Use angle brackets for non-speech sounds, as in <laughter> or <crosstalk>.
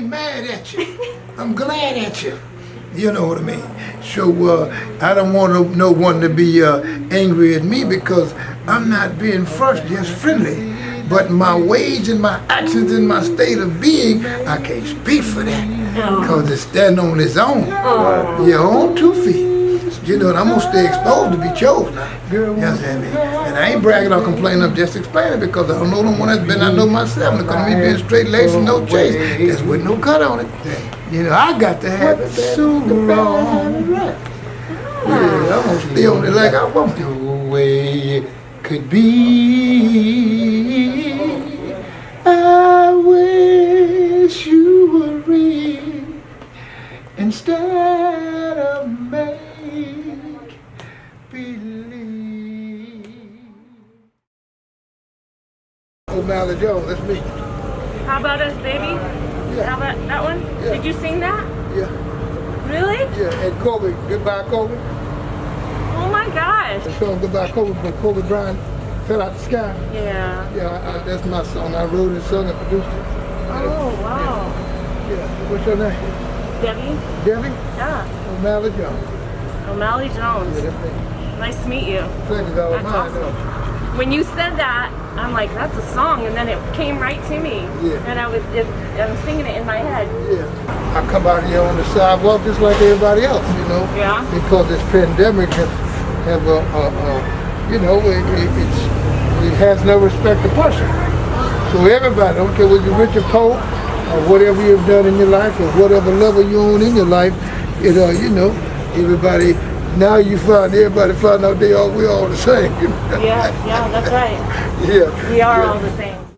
ain't mad at you. I'm glad at you. You know what I mean? So uh, I don't want no, one to be uh, angry at me because I'm not being first, just friendly. But my ways and my actions and my state of being, I can't speak for that. Because it's standing on its own. Your own two feet. You know, and I'm gonna stay exposed to be chosen. You understand me? And I ain't bragging or complaining, I'm just explaining because I don't know the one that's been, I know myself. At me being straight laced and no chase. That's with no cut on it. You know, I got to have it so wrong. Yeah, I'm gonna stay on it like I want to. The way it could be. I wish you were real instead O'Malley Jones, that's me. How about us, baby? Yeah. How about that one? Yeah. Did you sing that? Yeah, Really? yeah, and Kobe, goodbye Kobe. Oh my gosh. The song Goodbye Kobe from Kobe Bryant fell out the sky. Yeah. Yeah, I, I, that's my song. I wrote it, sung it, produced it. Oh, wow. Yeah, what's your name? Debbie? Debbie Yeah. O'Malley Jones. O'Malley Jones. Yeah, that's me. Nice to meet you. Pleasure's all That's mine, awesome. though. When you said that, I'm like, that's a song, and then it came right to me. Yeah. And I was, it, I was singing it in my head. Yeah. I come out here on the sidewalk just like everybody else, you know. Yeah. Because this pandemic has have a, a, a you know, it, it, it's, it has no respect to person. So everybody, don't care whether you're rich or poor, or whatever you've done in your life, or whatever level you're on in your life, it, uh, you know, everybody, now you find, everybody find out they all, we all the same. Yeah, yeah, that's right. <laughs> yeah. We are yeah. all the same.